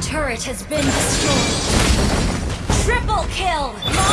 turret has been destroyed. Triple kill!